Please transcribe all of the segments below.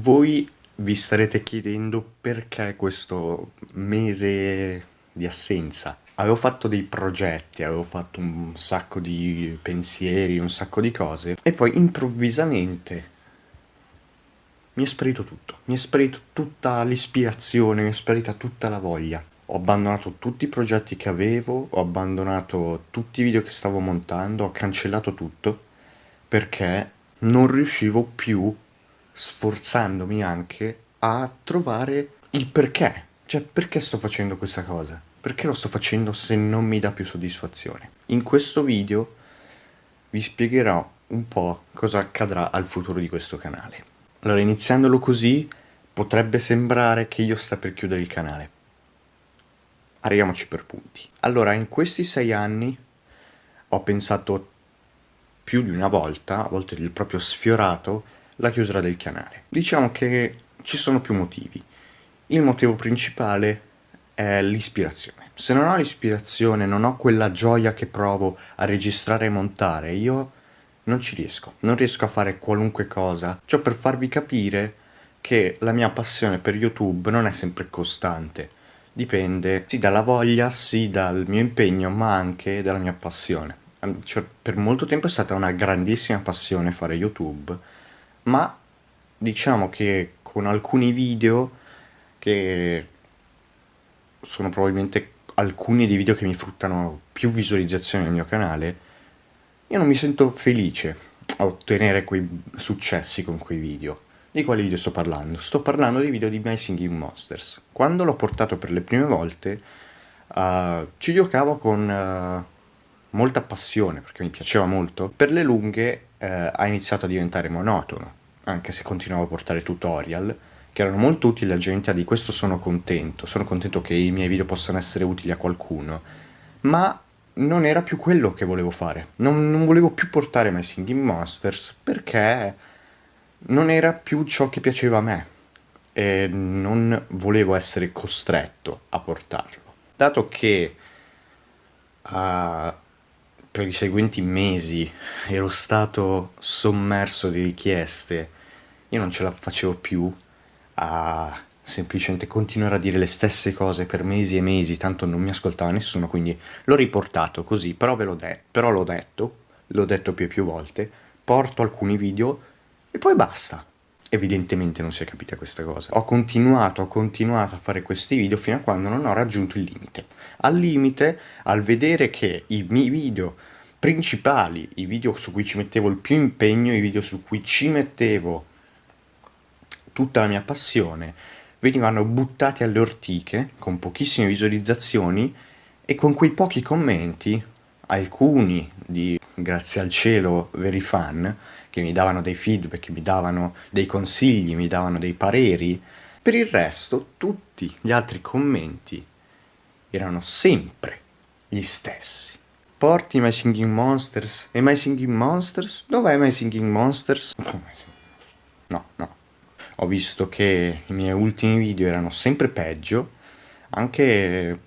Voi vi starete chiedendo perché questo mese di assenza. Avevo fatto dei progetti, avevo fatto un sacco di pensieri, un sacco di cose e poi improvvisamente mi è sparito tutto. Mi è sparito tutta l'ispirazione, mi è sparita tutta la voglia. Ho abbandonato tutti i progetti che avevo, ho abbandonato tutti i video che stavo montando, ho cancellato tutto perché non riuscivo più sforzandomi anche a trovare il perché. Cioè, perché sto facendo questa cosa? Perché lo sto facendo se non mi dà più soddisfazione? In questo video vi spiegherò un po' cosa accadrà al futuro di questo canale. Allora, iniziandolo così, potrebbe sembrare che io sta per chiudere il canale. Arriviamoci per punti. Allora, in questi sei anni ho pensato più di una volta, a volte proprio sfiorato, la chiusura del canale. Diciamo che ci sono più motivi. Il motivo principale è l'ispirazione. Se non ho l'ispirazione, non ho quella gioia che provo a registrare e montare, io non ci riesco. Non riesco a fare qualunque cosa. Ciò per farvi capire che la mia passione per YouTube non è sempre costante. Dipende sì dalla voglia, sì dal mio impegno, ma anche dalla mia passione. Cioè, per molto tempo è stata una grandissima passione fare YouTube, ma diciamo che con alcuni video che sono probabilmente alcuni dei video che mi fruttano più visualizzazioni nel mio canale, io non mi sento felice a ottenere quei successi con quei video. Di quali video sto parlando? Sto parlando dei video di My Singing Monsters. Quando l'ho portato per le prime volte, uh, ci giocavo con uh, molta passione, perché mi piaceva molto. Per le lunghe uh, ha iniziato a diventare monotono anche se continuavo a portare tutorial, che erano molto utili a gente, di questo sono contento, sono contento che i miei video possano essere utili a qualcuno, ma non era più quello che volevo fare, non, non volevo più portare My Singing Monsters perché non era più ciò che piaceva a me e non volevo essere costretto a portarlo. Dato che uh, per i seguenti mesi ero stato sommerso di richieste, io non ce la facevo più a semplicemente continuare a dire le stesse cose per mesi e mesi, tanto non mi ascoltava nessuno, quindi l'ho riportato così, però ve l'ho detto, però l'ho detto, l'ho detto più e più volte, porto alcuni video e poi basta. Evidentemente non si è capita questa cosa. Ho continuato, ho continuato a fare questi video fino a quando non ho raggiunto il limite. Al limite, al vedere che i miei video principali, i video su cui ci mettevo il più impegno, i video su cui ci mettevo tutta la mia passione, venivano buttati alle ortiche con pochissime visualizzazioni e con quei pochi commenti, alcuni di grazie al cielo veri fan, che mi davano dei feedback, mi davano dei consigli, mi davano dei pareri. Per il resto, tutti gli altri commenti erano sempre gli stessi. Porti My Singing Monsters e My Singing Monsters? Dov'è My Singing Monsters? No, no. Ho visto che i miei ultimi video erano sempre peggio, anche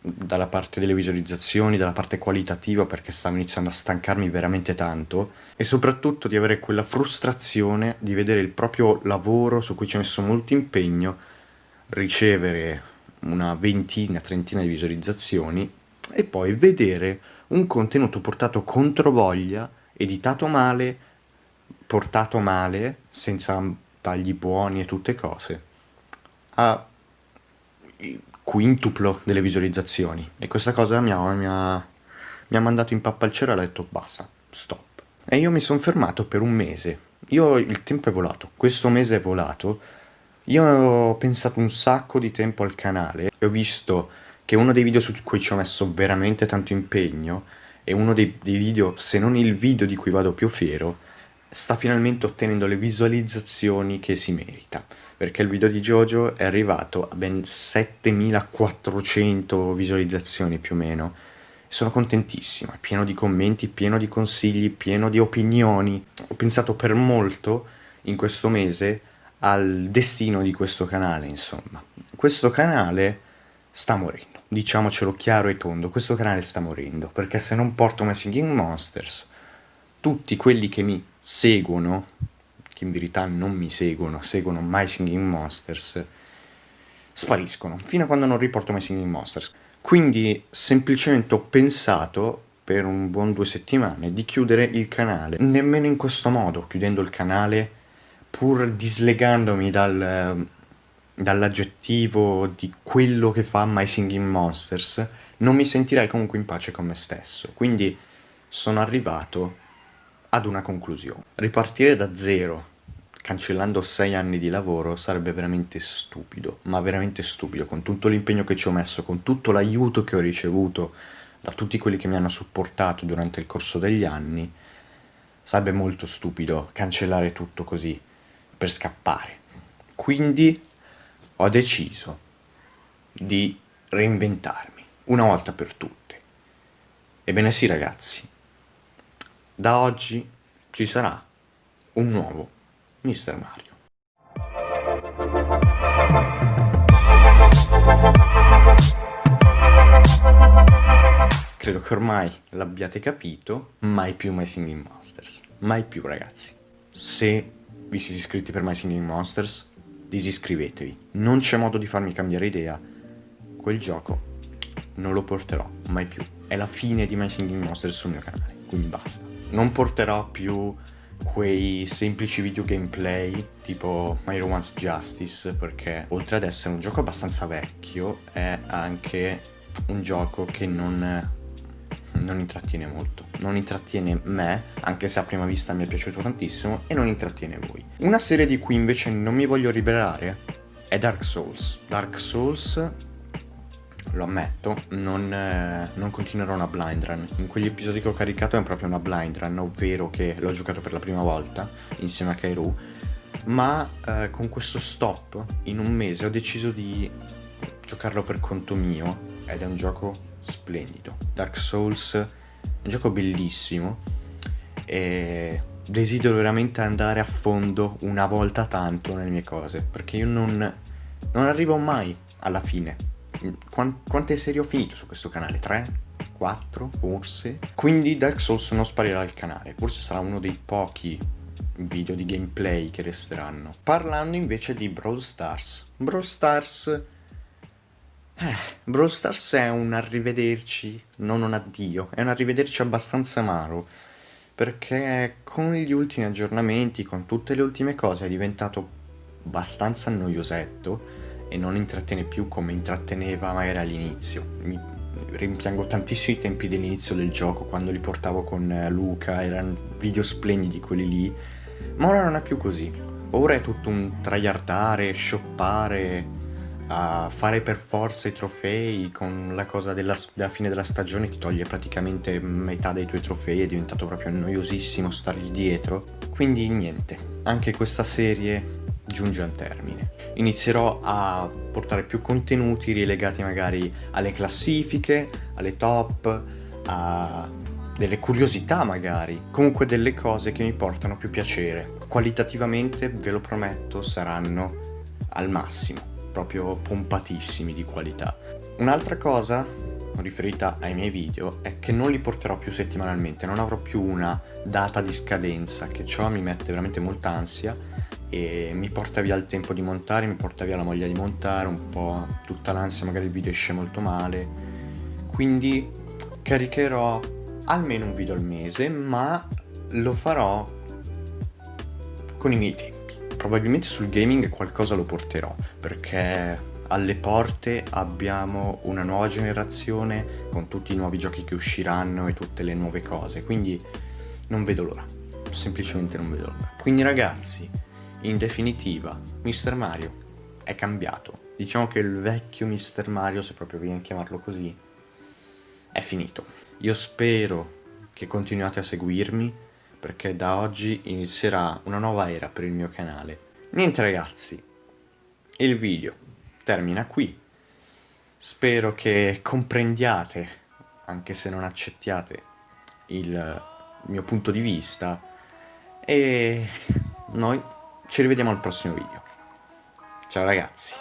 dalla parte delle visualizzazioni, dalla parte qualitativa perché stavo iniziando a stancarmi veramente tanto e soprattutto di avere quella frustrazione di vedere il proprio lavoro su cui ci ho messo molto impegno ricevere una ventina, trentina di visualizzazioni e poi vedere un contenuto portato contro voglia, editato male, portato male, senza tagli buoni e tutte cose, a quintuplo delle visualizzazioni. E questa cosa mi ha, mi ha, mi ha mandato in pappa al cielo e ha detto basta, stop. E io mi sono fermato per un mese, io il tempo è volato, questo mese è volato, io ho pensato un sacco di tempo al canale e ho visto che uno dei video su cui ci ho messo veramente tanto impegno è uno dei, dei video, se non il video di cui vado più fiero, sta finalmente ottenendo le visualizzazioni che si merita perché il video di Jojo è arrivato a ben 7400 visualizzazioni più o meno. Sono contentissimo, è pieno di commenti, pieno di consigli, pieno di opinioni. Ho pensato per molto in questo mese al destino di questo canale insomma. Questo canale sta morendo diciamocelo chiaro e tondo questo canale sta morendo perché se non porto My Singing Monsters tutti quelli che mi seguono, che in verità non mi seguono, seguono My Singing Monsters, spariscono, fino a quando non riporto My Singing Monsters. Quindi semplicemente ho pensato per un buon due settimane di chiudere il canale, nemmeno in questo modo, chiudendo il canale pur dislegandomi dal, dall'aggettivo di quello che fa My Singing Monsters, non mi sentirei comunque in pace con me stesso. Quindi sono arrivato ad una conclusione. Ripartire da zero, cancellando sei anni di lavoro, sarebbe veramente stupido, ma veramente stupido, con tutto l'impegno che ci ho messo, con tutto l'aiuto che ho ricevuto da tutti quelli che mi hanno supportato durante il corso degli anni, sarebbe molto stupido cancellare tutto così, per scappare. Quindi ho deciso di reinventarmi, una volta per tutte. Ebbene sì ragazzi, da oggi ci sarà un nuovo Mr. Mario. Credo che ormai l'abbiate capito, mai più My Singing Monsters. Mai più ragazzi. Se vi siete iscritti per My Singing Monsters, disiscrivetevi. Non c'è modo di farmi cambiare idea. Quel gioco non lo porterò mai più. È la fine di My Singing Monsters sul mio canale, quindi basta. Non porterò più quei semplici video gameplay tipo My Romance Justice perché oltre ad essere un gioco abbastanza vecchio è anche un gioco che non non intrattiene molto, non intrattiene me, anche se a prima vista mi è piaciuto tantissimo, e non intrattiene voi. Una serie di cui invece non mi voglio liberare è Dark Souls. Dark Souls, lo ammetto, non, eh, non continuerò una blind run. In quegli episodi che ho caricato è proprio una blind run, ovvero che l'ho giocato per la prima volta insieme a Kairu, ma eh, con questo stop in un mese ho deciso di giocarlo per conto mio ed è un gioco splendido. Dark Souls è un gioco bellissimo e desidero veramente andare a fondo una volta tanto nelle mie cose, perché io non, non arrivo mai alla fine. Quante serie ho finito su questo canale? 3? 4? Forse? Quindi Dark Souls non sparirà dal canale, forse sarà uno dei pochi video di gameplay che resteranno. Parlando invece di Brawl Stars. Brawl Stars eh, Brawl Stars è un arrivederci, non un addio, è un arrivederci abbastanza amaro, perché con gli ultimi aggiornamenti, con tutte le ultime cose, è diventato abbastanza noiosetto e non intrattiene più come intratteneva magari all'inizio. Mi rimpiango tantissimo i tempi dell'inizio del gioco, quando li portavo con Luca, erano video splendidi quelli lì, ma ora non è più così. Ora è tutto un tryhardare, shoppare a fare per forza i trofei con la cosa della, della, fine della stagione ti toglie praticamente metà dei tuoi trofei, è diventato proprio noiosissimo stargli dietro. Quindi niente, anche questa serie giunge al termine. Inizierò a portare più contenuti rilegati magari alle classifiche, alle top, a delle curiosità magari, comunque delle cose che mi portano più piacere. Qualitativamente, ve lo prometto, saranno al massimo proprio pompatissimi di qualità. Un'altra cosa riferita ai miei video è che non li porterò più settimanalmente, non avrò più una data di scadenza, che ciò mi mette veramente molta ansia e mi porta via il tempo di montare, mi porta via la voglia di montare, un po' tutta l'ansia, magari il video esce molto male. Quindi caricherò almeno un video al mese, ma lo farò con i miei tempi probabilmente sul gaming qualcosa lo porterò, perché alle porte abbiamo una nuova generazione con tutti i nuovi giochi che usciranno e tutte le nuove cose, quindi non vedo l'ora, semplicemente non vedo l'ora. Quindi ragazzi, in definitiva, Mr. Mario è cambiato. Diciamo che il vecchio Mr. Mario, se proprio viene a chiamarlo così, è finito. Io spero che continuate a seguirmi, perché da oggi inizierà una nuova era per il mio canale. Niente ragazzi, il video termina qui. Spero che comprendiate, anche se non accettiate, il mio punto di vista e noi ci rivediamo al prossimo video. Ciao ragazzi.